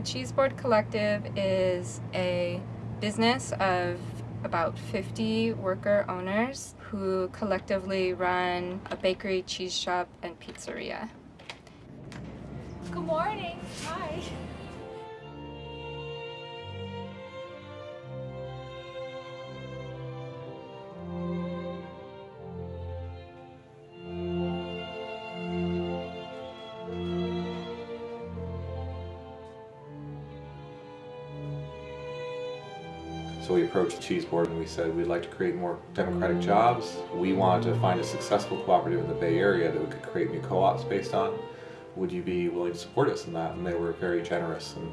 The Cheese Board Collective is a business of about 50 worker owners who collectively run a bakery, cheese shop, and pizzeria. Good morning. Hi. So we approached the Cheese Board and we said we'd like to create more democratic jobs. We wanted to find a successful cooperative in the Bay Area that we could create new co-ops based on. Would you be willing to support us in that? And they were very generous and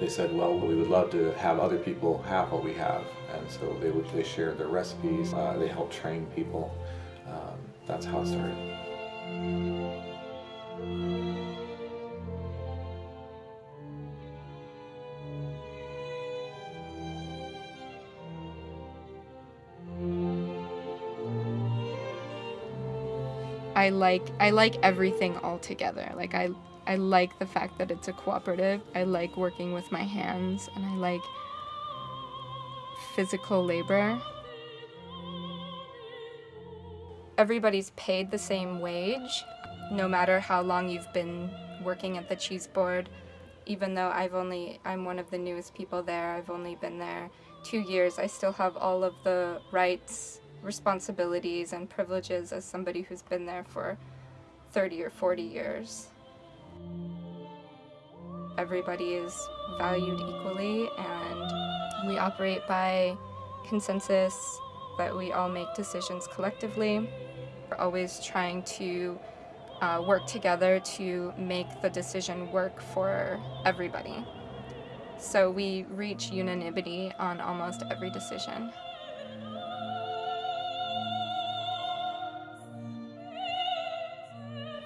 they said, well, we would love to have other people have what we have. And so they would they shared their recipes, uh, they helped train people. Um, that's how it started. I like I like everything all together. Like I I like the fact that it's a cooperative. I like working with my hands and I like physical labor. Everybody's paid the same wage no matter how long you've been working at the cheese board. Even though I've only I'm one of the newest people there. I've only been there 2 years. I still have all of the rights responsibilities and privileges as somebody who's been there for 30 or 40 years. Everybody is valued equally and we operate by consensus that we all make decisions collectively. We're always trying to uh, work together to make the decision work for everybody. So we reach unanimity on almost every decision.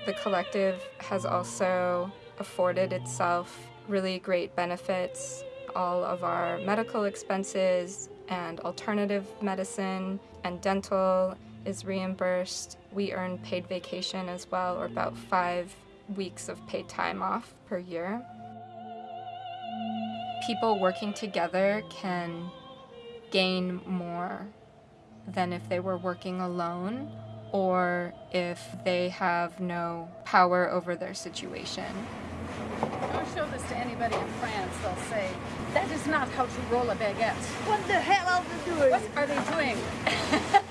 The collective has also afforded itself really great benefits. All of our medical expenses and alternative medicine and dental is reimbursed. We earn paid vacation as well, or about five weeks of paid time off per year. People working together can gain more than if they were working alone or if they have no power over their situation. Don't show this to anybody in France. They'll say, that is not how to roll a baguette. What the hell are they doing? What are they doing?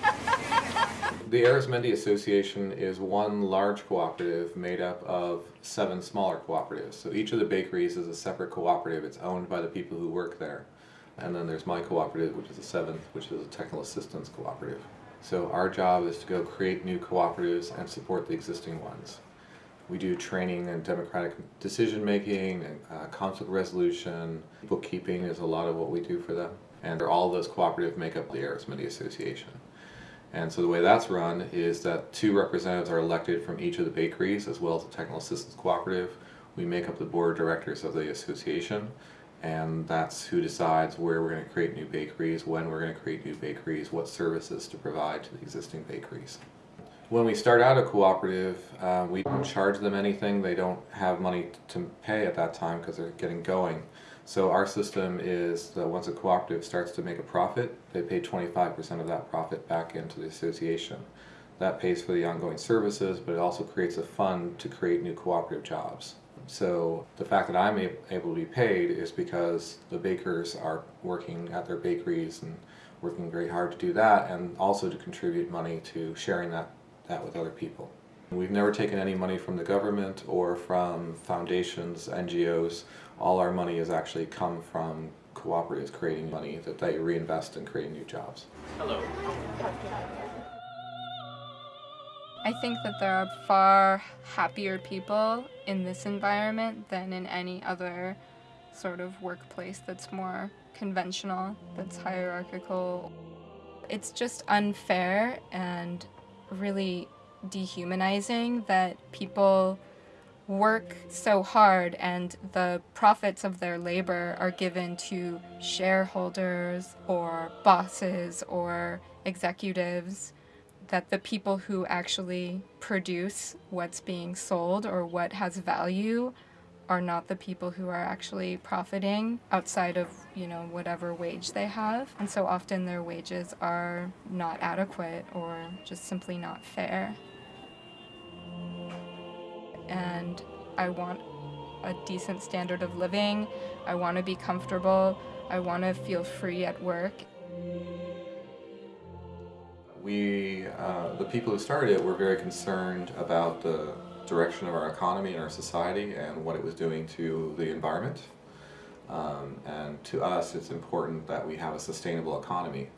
The Arizmendi Association is one large cooperative made up of seven smaller cooperatives. So each of the bakeries is a separate cooperative. It's owned by the people who work there. And then there's my cooperative, which is the seventh, which is a technical assistance cooperative. So our job is to go create new cooperatives and support the existing ones. We do training and democratic decision making and uh, conflict resolution. Bookkeeping is a lot of what we do for them. And all those cooperatives make up the Arizmendi Association. And so the way that's run is that two representatives are elected from each of the bakeries as well as the technical assistance cooperative. We make up the board of directors of the association and that's who decides where we're going to create new bakeries, when we're going to create new bakeries, what services to provide to the existing bakeries. When we start out a cooperative, uh, we don't charge them anything. They don't have money to pay at that time because they're getting going. So our system is that once a cooperative starts to make a profit, they pay 25% of that profit back into the association. That pays for the ongoing services, but it also creates a fund to create new cooperative jobs. So the fact that I'm able to be paid is because the bakers are working at their bakeries and working very hard to do that and also to contribute money to sharing that, that with other people. We've never taken any money from the government or from foundations, NGOs. All our money has actually come from cooperatives creating money that they reinvest in creating new jobs. Hello. I think that there are far happier people in this environment than in any other sort of workplace that's more conventional, that's hierarchical. It's just unfair and really dehumanizing that people work so hard and the profits of their labor are given to shareholders or bosses or executives that the people who actually produce what's being sold or what has value are not the people who are actually profiting outside of, you know, whatever wage they have. And so often their wages are not adequate or just simply not fair. And I want a decent standard of living. I want to be comfortable. I want to feel free at work. We, uh, the people who started it, were very concerned about the direction of our economy and our society and what it was doing to the environment. Um, and to us, it's important that we have a sustainable economy.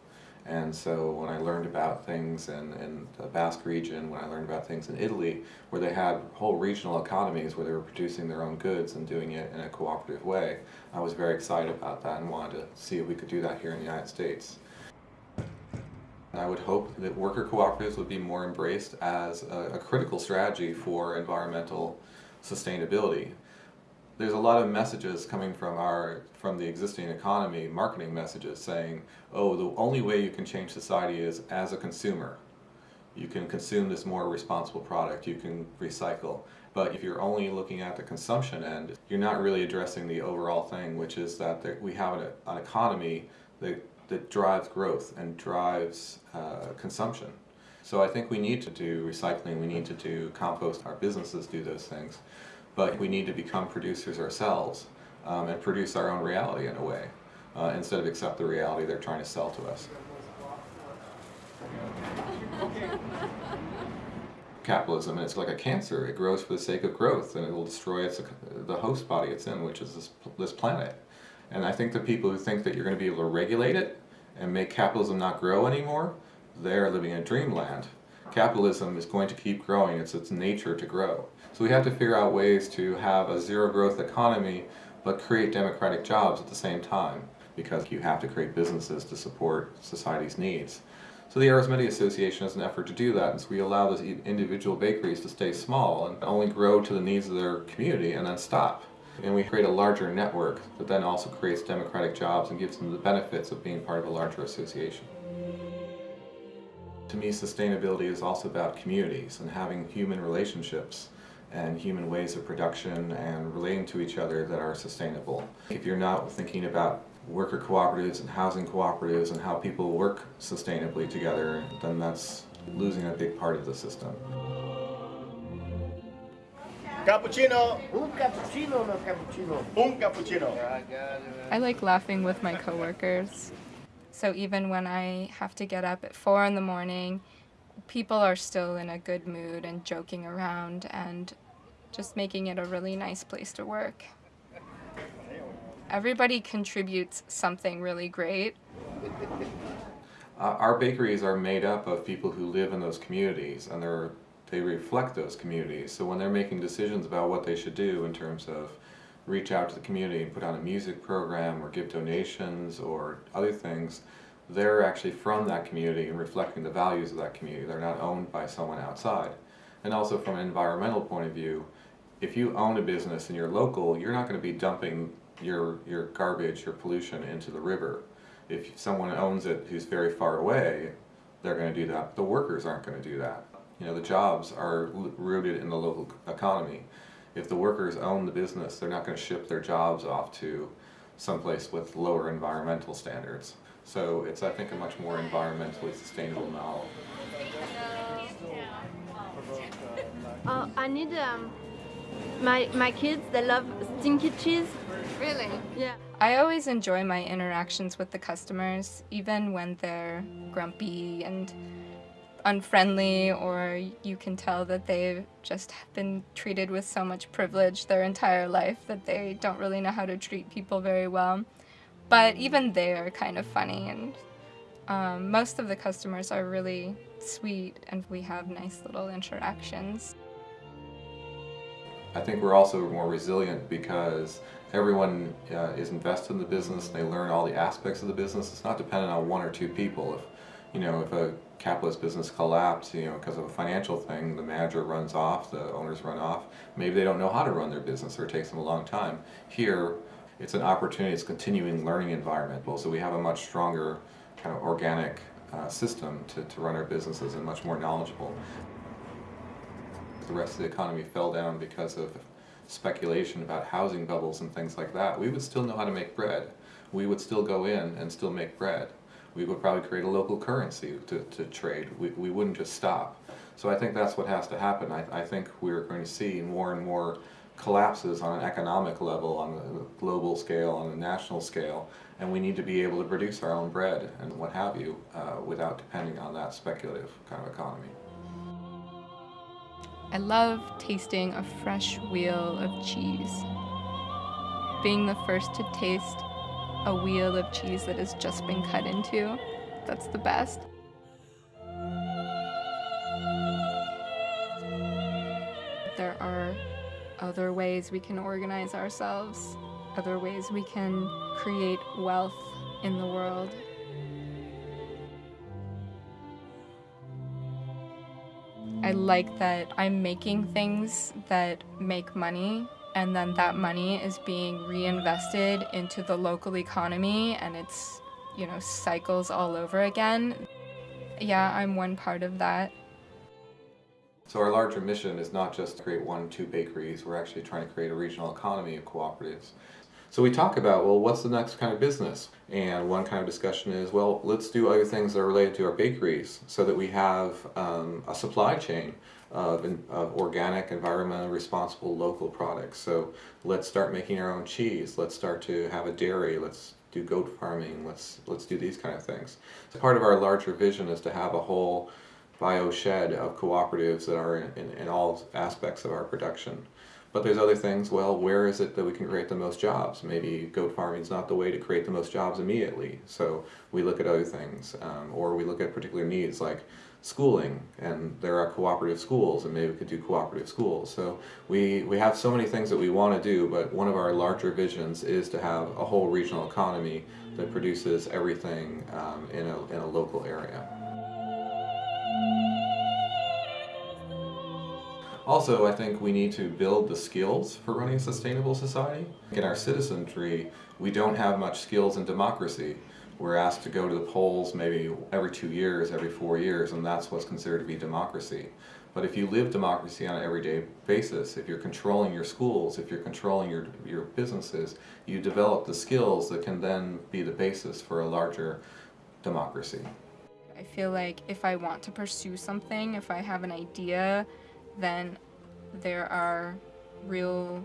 And so when I learned about things in, in the Basque region, when I learned about things in Italy, where they had whole regional economies where they were producing their own goods and doing it in a cooperative way, I was very excited about that and wanted to see if we could do that here in the United States. I would hope that worker cooperatives would be more embraced as a, a critical strategy for environmental sustainability. There's a lot of messages coming from our from the existing economy marketing messages saying oh the only way you can change society is as a consumer. You can consume this more responsible product. You can recycle. But if you're only looking at the consumption end you're not really addressing the overall thing which is that we have an, an, economy that, that drives growth and drives uh, consumption so I think we need to do recycling we need to do compost our businesses do those things but we need to become producers ourselves um, and produce our own reality in a way, uh, instead of accept the reality they're trying to sell to us. Capitalism, and it's like a cancer. It grows for the sake of growth, and it will destroy its, the host body it's in, which is this, this planet. And I think the people who think that you're going to be able to regulate it and make capitalism not grow anymore, they're living in a dreamland. Capitalism is going to keep growing. It's its nature to grow. So we have to figure out ways to have a zero growth economy but create democratic jobs at the same time because you have to create businesses to support society's needs. So the Arizmendi Association has an effort to do that, and so we allow those individual bakeries to stay small and only grow to the needs of their community and then stop. And we create a larger network that then also creates democratic jobs and gives them the benefits of being part of a larger association. To me, sustainability is also about communities and having human relationships and human ways of production and relating to each other that are sustainable. If you're not thinking about worker cooperatives and housing cooperatives and how people work sustainably together, then that's losing a big part of the system. Cappuccino! Un cappuccino, no cappuccino. Un cappuccino. I like laughing with my coworkers. So even when I have to get up at four in the morning people are still in a good mood and joking around and just making it a really nice place to work. Everybody contributes something really great. Uh, our bakeries are made up of people who live in those communities and they're, they reflect those communities. So when they're making decisions about what they should do in terms of reach out to the community and put on a music program or give donations or other things, they're actually from that community and reflecting the values of that community. They're not owned by someone outside. And also from an environmental point of view, if you own a business and you're local, you're not going to be dumping your, your garbage, your pollution into the river. If someone owns it who's very far away, they're going to do that. The workers aren't going to do that. You know, the jobs are rooted in the local economy. If the workers own the business, they're not going to ship their jobs off to someplace with lower environmental standards. So it's, I think, a much more environmentally sustainable model. Uh, I need um, my my kids. They love stinky cheese. Really? Yeah. I always enjoy my interactions with the customers, even when they're grumpy and unfriendly, or you can tell that they've just been treated with so much privilege their entire life that they don't really know how to treat people very well. But even they are kind of funny and um, most of the customers are really sweet and we have nice little interactions. I think we're also more resilient because everyone uh, is invested in the business, they learn all the aspects of the business. It's not dependent on one or two people. If, you know, if a capitalist business collapses, you know, because of a financial thing, the manager runs off, the owners run off, maybe they don't know how to run their business or it takes them a long time. Here, it's an opportunity, it's continuing learning environment. Well, so we have a much stronger kind of organic uh, system to, to run our businesses and much more knowledgeable. The rest of the economy fell down because of speculation about housing bubbles and things like that, we would still know how to make bread. We would still go in and still make bread. We would probably create a local currency to, to trade. We, we wouldn't just stop. So I think that's what has to happen. I, I think we're going to see more and more collapses on an economic level, on a global scale, on a national scale, and we need to be able to produce our own bread and what have you uh, without depending on that speculative kind of economy. I love tasting a fresh wheel of cheese. Being the first to taste a wheel of cheese that has just been cut into, that's the best. There are other ways we can organize ourselves, other ways we can create wealth in the world. I like that I'm making things that make money and then that money is being reinvested into the local economy and it's, you know, cycles all over again. Yeah, I'm one part of that. So our larger mission is not just to create one, two bakeries, we're actually trying to create a regional economy of cooperatives. So we talk about, well, what's the next kind of business? And one kind of discussion is, well, let's do other things that are related to our bakeries so that we have um, a supply chain of, of, organic, environmentally responsible local products. So let's start making our own cheese. Let's start to have a dairy. Let's do goat farming. Let's, let's do these kind of things. So part of our larger vision is to have a whole bio shed of cooperatives that are in, in, in all aspects of our production. But there's other things, well, where is it that we can create the most jobs? Maybe goat farming is not the way to create the most jobs immediately. So we look at other things, um, or we look at particular needs like schooling, and there are cooperative schools, and maybe we could do cooperative schools. So we, we have so many things that we want to do, but one of our larger visions is to have a whole regional economy that produces everything um, in, a, in a local area. Also, I think we need to build the skills for running a sustainable society. In our citizenry, we don't have much skills in democracy. We're asked to go to the polls maybe every two years, every four years, and that's what's considered to be democracy. But if you live democracy on an everyday basis, if you're controlling your schools, if you're controlling your, your businesses, you develop the skills that can then be the basis for a larger democracy. I feel like if I want to pursue something, if I have an idea, then there are real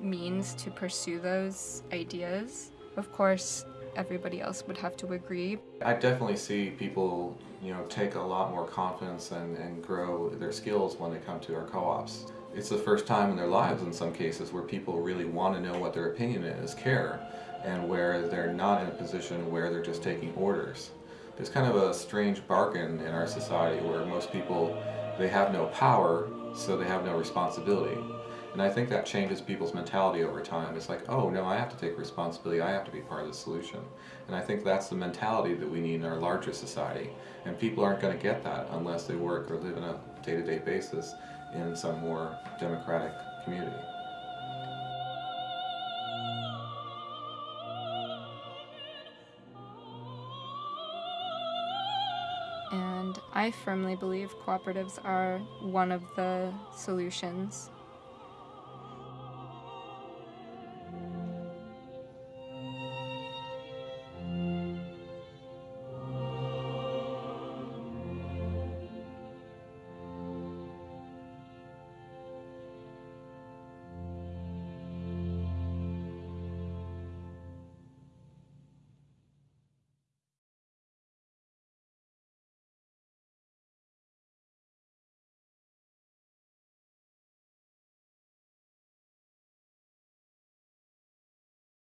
means to pursue those ideas. Of course, everybody else would have to agree. I definitely see people, you know, take a lot more confidence and, and grow their skills when they come to our co-ops. It's the first time in their lives in some cases where people really want to know what their opinion is, care, and where they're not in a position where they're just taking orders. There's kind of a strange bargain in our society where most people they have no power, so they have no responsibility. And I think that changes people's mentality over time. It's like, oh no, I have to take responsibility, I have to be part of the solution. And I think that's the mentality that we need in our larger society. And people aren't going to get that unless they work or live on a day-to-day -day basis in some more democratic community. I firmly believe cooperatives are one of the solutions